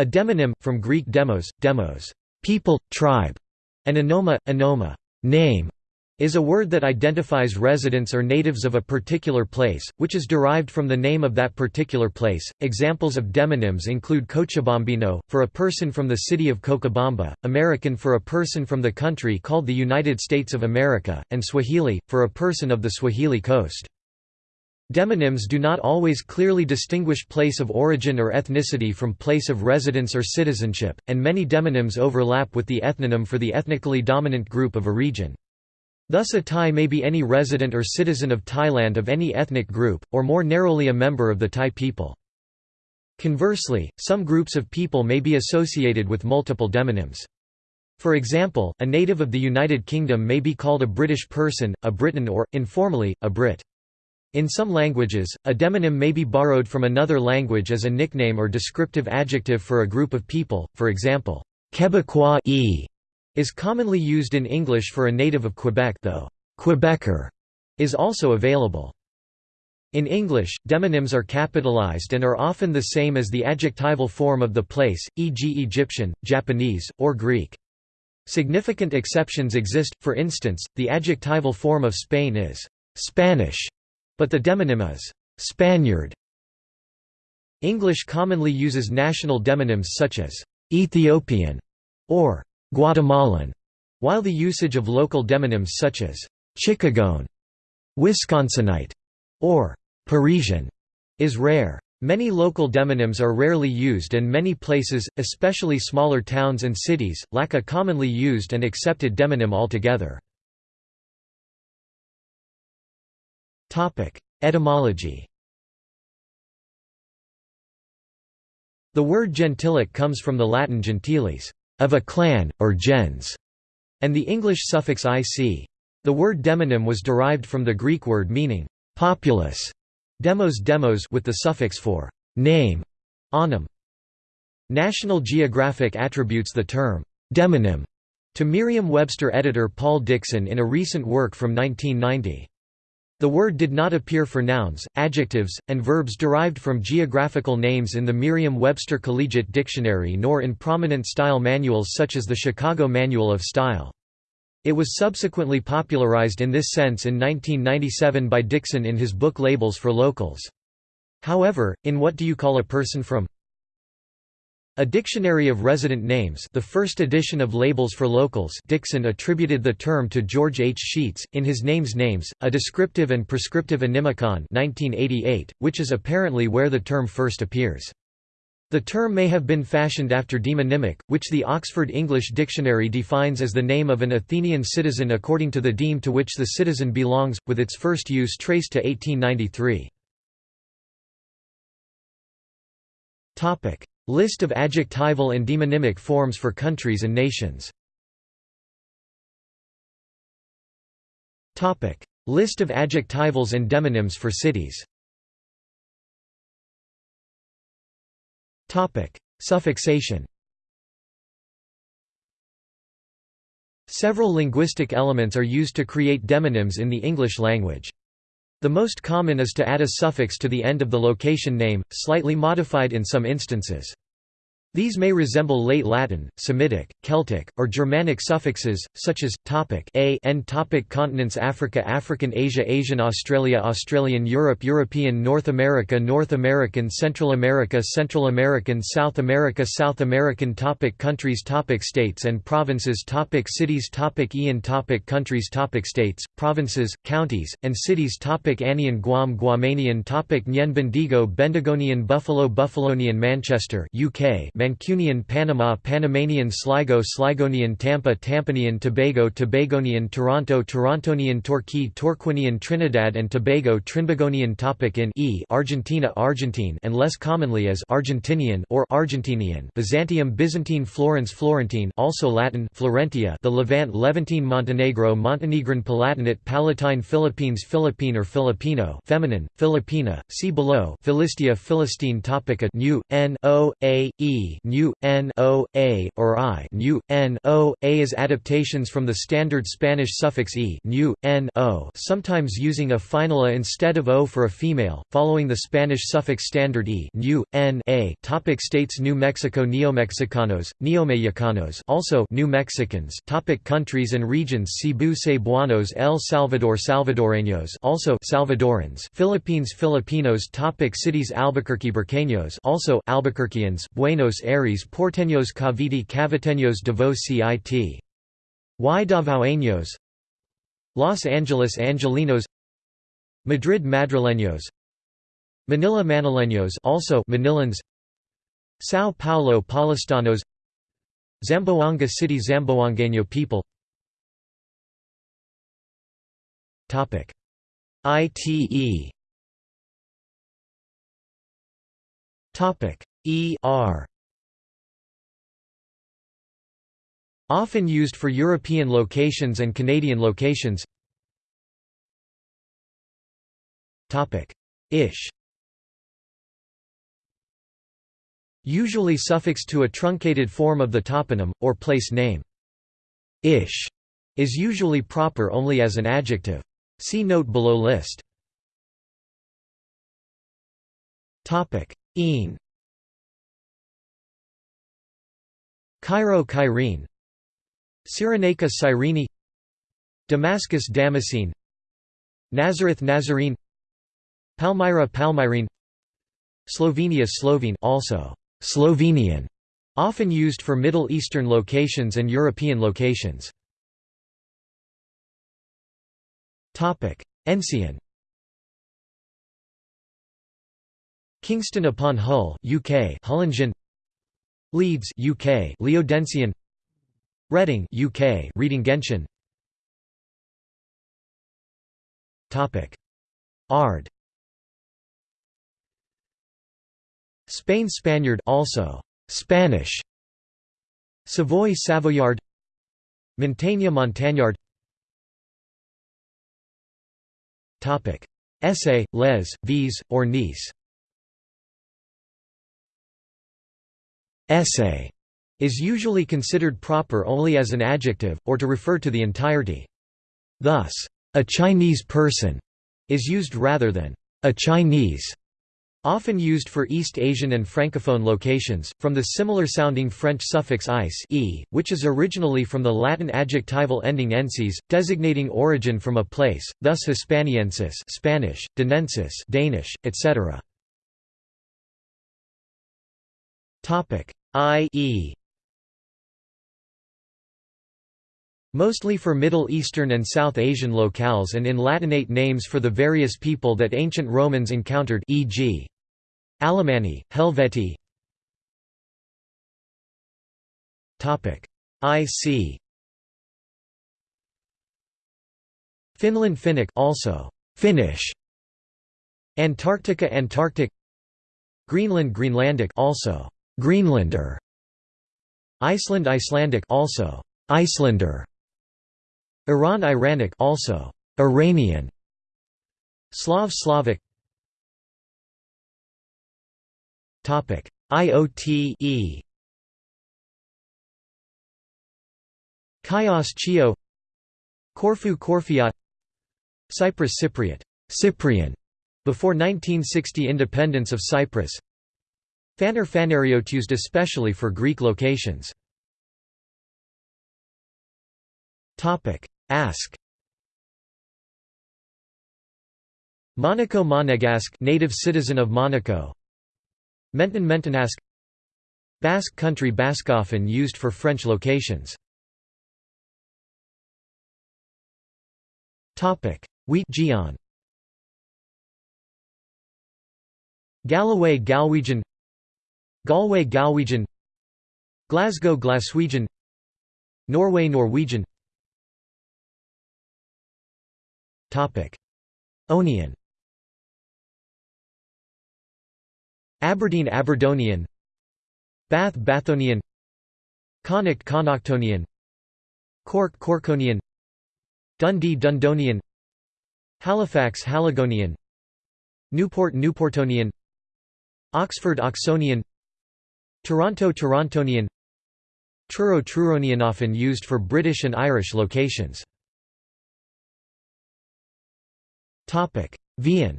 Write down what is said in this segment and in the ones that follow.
A demonym, from Greek demos, demos, people, tribe, and onoma, onoma, name, is a word that identifies residents or natives of a particular place, which is derived from the name of that particular place. Examples of demonyms include Cochabambino, for a person from the city of Cochabamba, American for a person from the country called the United States of America, and Swahili, for a person of the Swahili coast. Demonyms do not always clearly distinguish place of origin or ethnicity from place of residence or citizenship, and many demonyms overlap with the ethnonym for the ethnically dominant group of a region. Thus a Thai may be any resident or citizen of Thailand of any ethnic group, or more narrowly a member of the Thai people. Conversely, some groups of people may be associated with multiple demonyms. For example, a native of the United Kingdom may be called a British person, a Briton or, informally, a Brit. In some languages, a demonym may be borrowed from another language as a nickname or descriptive adjective for a group of people, for example, Quebecois e is commonly used in English for a native of Quebec though Quebecer is also available. In English, demonyms are capitalized and are often the same as the adjectival form of the place, e.g. Egyptian, Japanese, or Greek. Significant exceptions exist, for instance, the adjectival form of Spain is «Spanish», but the demonym is «Spaniard». English commonly uses national demonyms such as «Ethiopian» or Guatemalan, while the usage of local demonyms such as Chicagoan, Wisconsinite, or Parisian is rare. Many local demonyms are rarely used and many places, especially smaller towns and cities, lack a commonly used and accepted demonym altogether. Etymology The word gentilic comes from the Latin gentiles, of a clan, or gens, and the English suffix ic. The word demonym was derived from the Greek word meaning populous, demos demos with the suffix for name, onym. National Geographic attributes the term demonym to Merriam-Webster editor Paul Dickson in a recent work from 1990. The word did not appear for nouns, adjectives, and verbs derived from geographical names in the Merriam-Webster Collegiate Dictionary nor in prominent style manuals such as the Chicago Manual of Style. It was subsequently popularized in this sense in 1997 by Dickson in his book Labels for Locals. However, in What Do You Call a Person From? A Dictionary of Resident Names the first edition of Labels for Locals Dickson attributed the term to George H. Scheetz, in his Names Names, a descriptive and prescriptive onymicon 1988, which is apparently where the term first appears. The term may have been fashioned after demonymic, which the Oxford English Dictionary defines as the name of an Athenian citizen according to the deme to which the citizen belongs, with its first use traced to 1893. List of adjectival and demonymic forms for countries and nations. List of adjectivals and demonyms for cities. Suffixation. Several linguistic elements are used to create demonyms in the English language. The most common is to add a suffix to the end of the location name, slightly modified in some instances. These may resemble late Latin, Semitic, Celtic, or Germanic suffixes, such as topic a and topic continents Africa African Asia Asian Australia Australian Europe European North America North American Central America Central American South America South American topic countries topic states and provinces topic cities topic Ian topic countries topic states, provinces, counties, and cities topic Anian Guam Guamanian topic Nyen Bendigo Bendigonian Buffalo Buffalonian Manchester UK Mancunian Panama Panamanian Sligo Sligonian Tampa Tampanian Tobago Tobagonian Toronto Torontonian Torquay Torquinian Trinidad and Tobago Trinbagonian topic in e Argentina Argentine and less commonly as Argentinian or Argentinian Byzantium Byzantine Florence Florentine also Latin Florentia the Levant Levantine Montenegro Montenegrin Palatinate Palatine Philippines Philippine or Filipino feminine Filipina see below Philistia Philistine topic a new n o a e nu, n o, a, or i. Nu, n o, a adaptations from the standard Spanish suffix e. Nu, n o, sometimes using a final a instead of o for a female, following the Spanish suffix standard e. Nu, n a. Topic states New Mexico Neomexicanos, Neomexicanos also New Mexicans. Topic Countries and regions Cebu Cebuanos El Salvador Salvadoreños also Salvadorans. Philippines Filipinos. Topic Cities Albuquerque Burqueños also Albuquerqueans. Buenos Aires Porteños Cavite Caviteños Davao Cit. Y Davaoeños Los Angeles Angelinos Madrid Madrileños Manila Manileños also Manilans São Paulo Paulistanos Zamboanga City Zamboangueño people. Topic. ITE Topic. ER Often used for European locations and Canadian locations Topic Ish Usually suffixed to a truncated form of the toponym, or place name. Ish is usually proper only as an adjective. See note below list. Een Cairo Cairene Cyrenaica Cyrene Damascus Damascene Nazareth Nazarene Palmyra Palmyrene Slovenia Slovene also Slovenian, often used for Middle Eastern locations and European locations. Topic: Ensian. Kingston upon Hull, UK, Hullensian. Leeds, UK, Leodensian. Reading, UK, Readingensian. Topic: Ard. Spain Spaniard also. Spanish. Savoy Savoyard. Montaigne Montagnard. Topic. Essay, les, vis, or nice. Essay is usually considered proper only as an adjective, or to refer to the entirety. Thus, a Chinese person is used rather than a Chinese Often used for East Asian and Francophone locations, from the similar-sounding French suffix ice e, which is originally from the Latin adjectival ending ensis, designating origin from a place, thus Hispaniensis Spanish, Danensis Danish, etc. I.e. Mostly for Middle Eastern and South Asian locales and in Latinate names for the various people that ancient Romans encountered e.g. Alemanni, Helvetii. IC Finland Finnic also Finnish. Antarctica Antarctic. Greenland Greenlandic also Greenlander. Iceland Icelandic also Icelander Iran Iranic also Iranian Slav Slavic. Topic. IOTE Chios Chio. Corfu Corfiot Cyprus Cypriot. Cyprian. Before 1960 independence of Cyprus. Phaner Phanariot used especially for Greek locations Ask. Monaco Monegasque native citizen of Monaco. Menton Mentonask Basque country Basque used for French locations. Wheat Gion. Galloway Galwegian. Galway Galwegian. Glasgow Glaswegian. Norway Norwegian Onion. Aberdeen Aberdonian. Bath Bathonian. Connacht Connachtonian. Cork Corkonian. Dundee Dundonian. Halifax Haligonian. Newport Newportonian. Oxford Oxonian. Toronto Torontonian. Truro Truronian often used for British and Irish locations. Vian.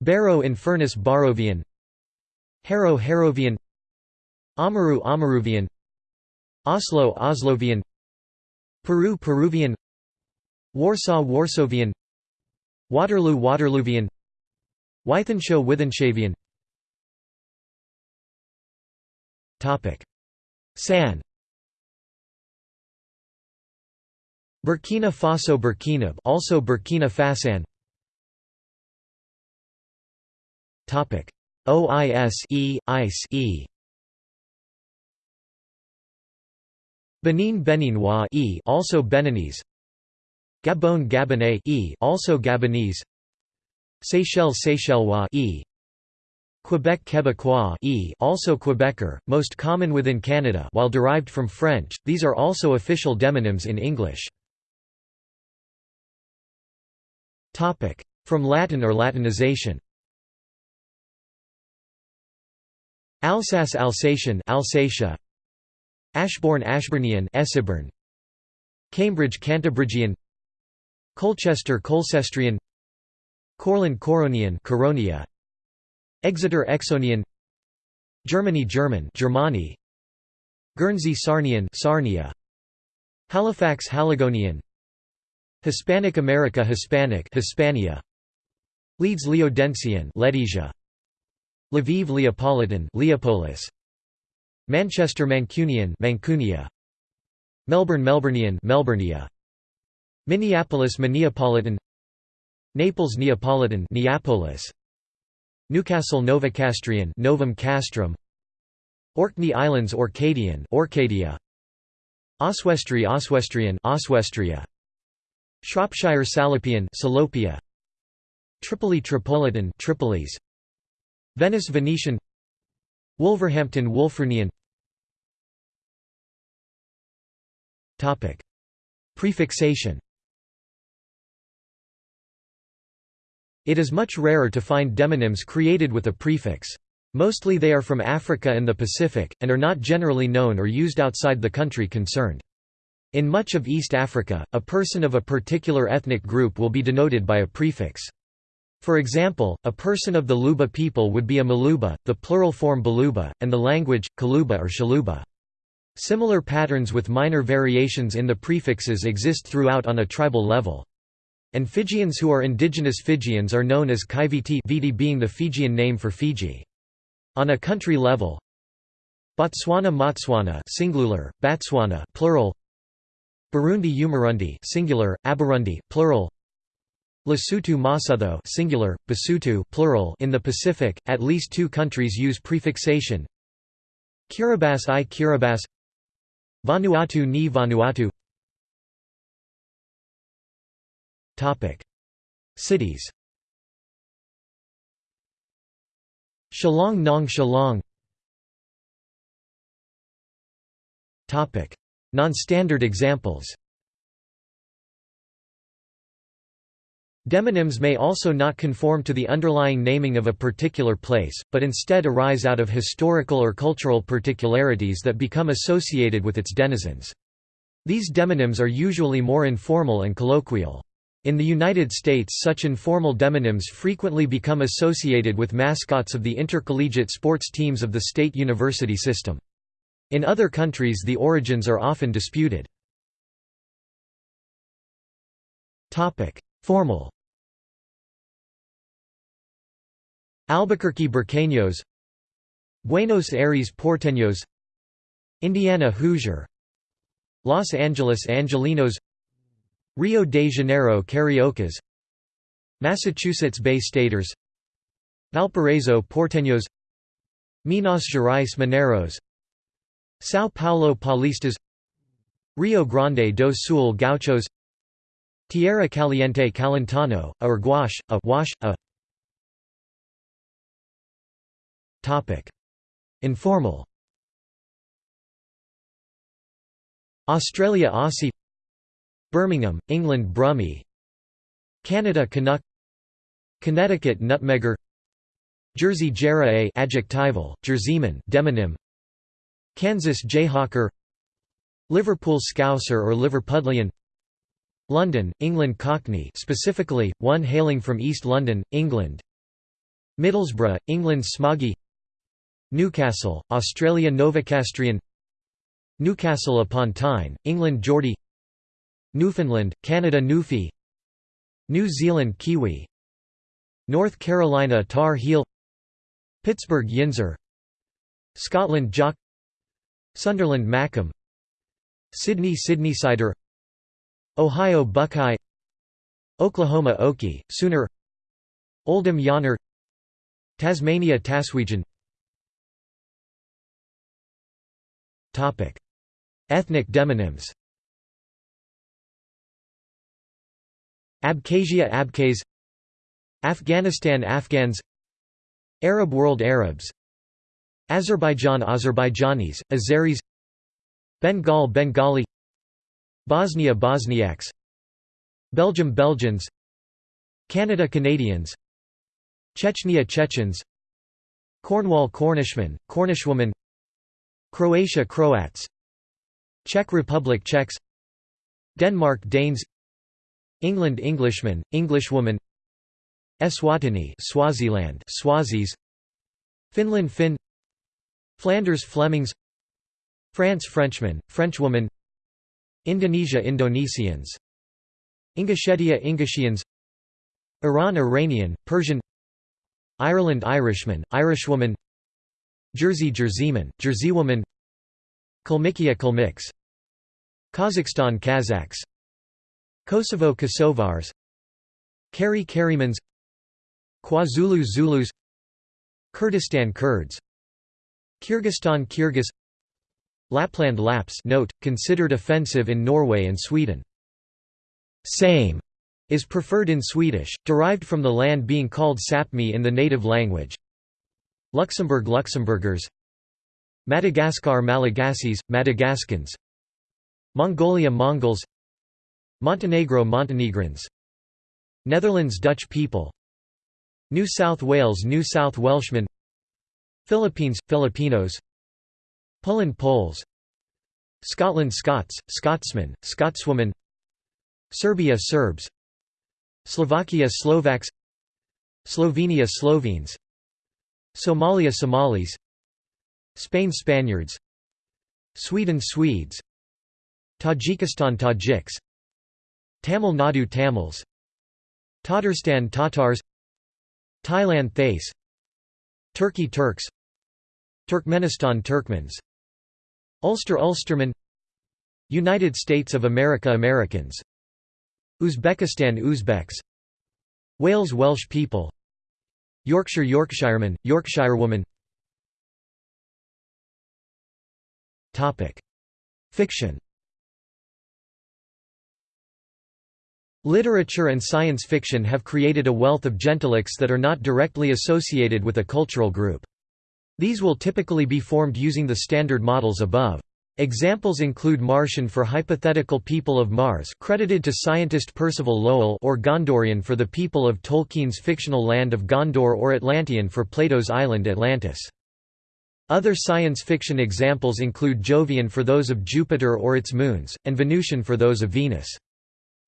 Barrow in Furness Barrovian. Harrow Harrovian. Amaru Amaruvian. Oslo Oslovian. Peru Peruvian. Warsaw Warsavian Waterloo Waterloovian. Wythenshawe Wythenshavian San Burkina Faso Burkina also Burkina Fasan. Topic. OIS E ICE E. Benin Beninois E also Beninese. Gabon Gabonais E also Gabonese. Seychelles Seychellois E. Quebec Quebecois e also Quebecer, most common within Canada while derived from French, these are also official demonyms in English. From Latin or Latinization. Alsace Alsatian Alsatia. Ashbourne Ashburnian Esseburn Cambridge Cantabrigian Colchester Colcestrian Courland Curonian Coronia. Exeter Exonian. Germany German Germani Guernsey Sarnian Sarnia. Halifax Haligonian Hispanic America Hispanic Hispania. Leeds Leodensian Ledesia. Lviv Leopolitan Leopolis. Manchester Mancunian Mancunia. Melbourne Melburnian Melburnia Minneapolis Minneapolitan. Naples Neapolitan Neapolis. Newcastle Novocastrian Novum Castrum. Orkney Islands Orcadian Orcadia. Oswestry Oswestrian Oswestria Shropshire Salopian Salopia. Tripoli Tripolitan Tripolis. Venice Venetian. Wolverhampton Wulfrunian Topic. Prefixation. It is much rarer to find demonyms created with a prefix. Mostly they are from Africa and the Pacific, and are not generally known or used outside the country concerned. In much of East Africa, a person of a particular ethnic group will be denoted by a prefix. For example, a person of the Luba people would be a Maluba, the plural form Baluba, and the language, Kaluba or Shaluba. Similar patterns with minor variations in the prefixes exist throughout on a tribal level. And Fijians who are indigenous Fijians are known as Kaiviti Viti being the Fijian name for Fiji. On a country level Botswana Motswana singular, Batswana plural Burundi Umurundi singular, Aburundi plural. Lesotho Masutho singular, Basotho plural. In the Pacific, at least two countries use prefixation. Kiribati i Kiribati. Vanuatu ni Vanuatu. Topic. Cities. Shillong Nong Shillong Non-standard examples Demonyms may also not conform to the underlying naming of a particular place, but instead arise out of historical or cultural particularities that become associated with its denizens. These demonyms are usually more informal and colloquial. In the United States such informal demonyms frequently become associated with mascots of the intercollegiate sports teams of the state university system. In other countries the origins are often disputed. Formal. Albuquerque Burqueños Buenos Aires Porteños. Indiana Hoosier. Los Angeles Angelinos. Rio de Janeiro Cariocas. Massachusetts Bay Staters. Valparaiso Porteños. Minas Gerais Mineros São Paulo Paulistas Rio Grande do Sul Gauchos Tierra Caliente Calentano, a gouache, a wash, a Informal. Australia Aussie Birmingham, England Brummie Canada Canuck Connecticut Nutmegger Jersey Jerae adjectival, Jerseyman demonym Kansas Jayhawker Liverpool Scouser or Liverpudlian London, England Cockney specifically, one hailing from East London, England Middlesbrough, England Smoggy Newcastle, Australia Novocastrian Newcastle upon Tyne, England Geordie Newfoundland, Canada Newfie New Zealand Kiwi North Carolina Tar Heel Pittsburgh Yinzer Scotland Jock Sunderland Mackem Sydney Sydneysider Ohio Buckeye. Oklahoma Okie, Sooner. Oldham Yonner. Tasmania Taswegian. Ethnic demonyms. Abkhazia Abkhaz. Afghanistan Afghans. Arab world Arabs Azerbaijan Azerbaijanis, Azeris Bengal Bengali Bosnia Bosniaks Belgium Belgians Canada Canadians Chechnya Chechens Cornwall Cornishmen, Cornishwoman Croatia Croats Czech Republic Czechs Denmark Danes England Englishman, Englishwoman Eswatini Swaziland Swazis Finland Finn Flanders Flemings France Frenchman, Frenchwoman Indonesia Indonesians Ingushetia Ingushians Iran Iranian, Persian Ireland Irishman, Irishwoman Jersey Jerseyman, Jerseywoman Kalmykia Kalmyks Kazakhstan Kazakhs Kosovo Kosovars Kari Karimans KwaZulu Zulus Kurdistan Kurds Kyrgyzstan Kyrgyz. Lapland Laps note, considered offensive in Norway and Sweden. Same is preferred in Swedish, derived from the land being called Sapmi in the native language. Luxembourg Luxembourgers. Madagascar Malagasys, Madagascans. Mongolia Mongols. Montenegro Montenegrins. Netherlands Dutch people. New South Wales New South Welshmen Philippines – Filipinos. Poland Poles. Scotland Scots, Scotsmen, Scotswoman Serbia Serbs. Slovakia Slovaks. Slovenia Slovenes. Somalia Somalis. Spain Spaniards. Sweden Swedes. Tajikistan Tajiks. Tamil Nadu Tamils. Tatarstan Tatars. Thailand Thais Turkey Turks Turkmenistan Turkmens Ulster Ulsterman United States of America Americans Uzbekistan Uzbeks Wales Welsh people Yorkshire Yorkshireman, Yorkshirewoman Fiction Literature and science fiction have created a wealth of gentilics that are not directly associated with a cultural group. These will typically be formed using the standard models above. Examples include Martian for hypothetical people of Mars credited to scientist Percival Lowell or Gondorian for the people of Tolkien's fictional land of Gondor or Atlantean for Plato's island Atlantis. Other science fiction examples include Jovian for those of Jupiter or its moons, and Venusian for those of Venus.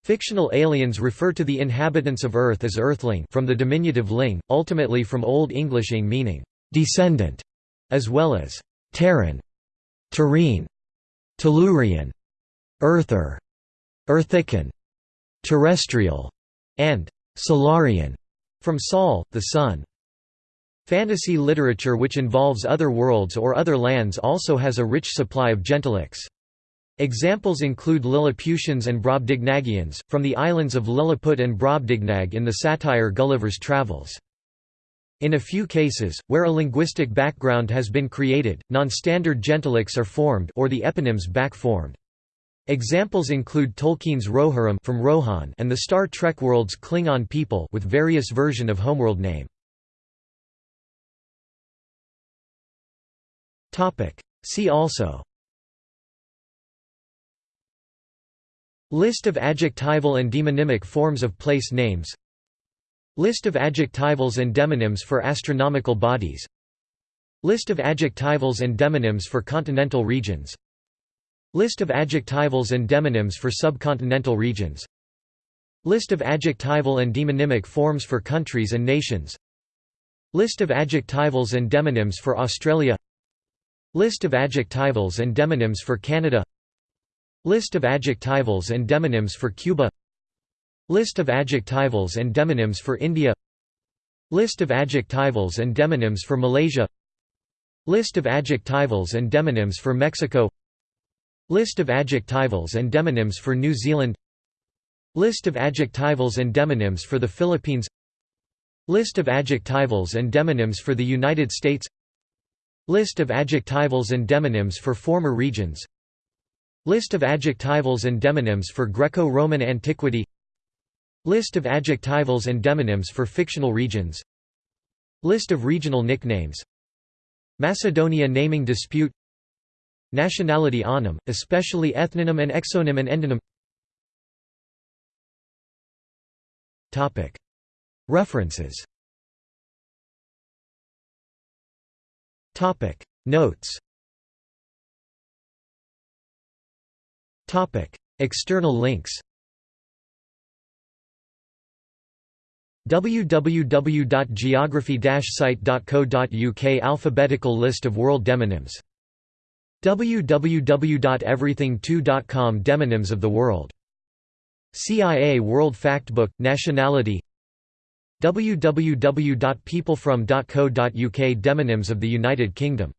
Fictional aliens refer to the inhabitants of Earth as Earthling from the diminutive ling, ultimately from Old English ing meaning descendant, as well as Terran, Terrene, Tellurian, Earther, Earthican, Terrestrial, and Solarian, from Sol, the Sun. Fantasy literature which involves other worlds or other lands also has a rich supply of gentilics. Examples include Lilliputians and Brobdingnagians, from the islands of Lilliput and Brobdingnag in the satire Gulliver's Travels. In a few cases, where a linguistic background has been created, non-standard gentilics are formed or the eponyms back-formed. Examples include Tolkien's Rohirrim from Rohan and the Star Trek world's Klingon people with various version of homeworld name. See also List of adjectival and demonymic forms of place names. List of adjectivals and demonyms for astronomical bodies. List of adjectivals and demonyms for continental regions. List of adjectivals and demonyms for subcontinental regions. List of adjectival and demonymic forms for countries and nations. List of adjectivals and demonyms for Australia. List of adjectivals and demonyms for Canada List of adjectivals and demonyms for Cuba. List of adjectivals and demonyms for India. List of adjectivals and demonyms for Malaysia. List of adjectivals and demonyms for Mexico. List of adjectivals and demonyms for New Zealand. List of adjectivals and demonyms for the Philippines. List of adjectivals and demonyms for the United States. List of adjectivals and demonyms for former regions List of adjectivals and demonyms for Greco-Roman antiquity. List of adjectivals and demonyms for fictional regions. List of regional nicknames. Macedonia naming dispute. Nationality onym, especially ethnonym and exonym and endonym. References. Notes External links www.geography-site.co.uk Alphabetical list of world demonyms www.everything2.com Demonyms of the world CIA World Factbook, Nationality www.peoplefrom.co.uk Demonyms of the United Kingdom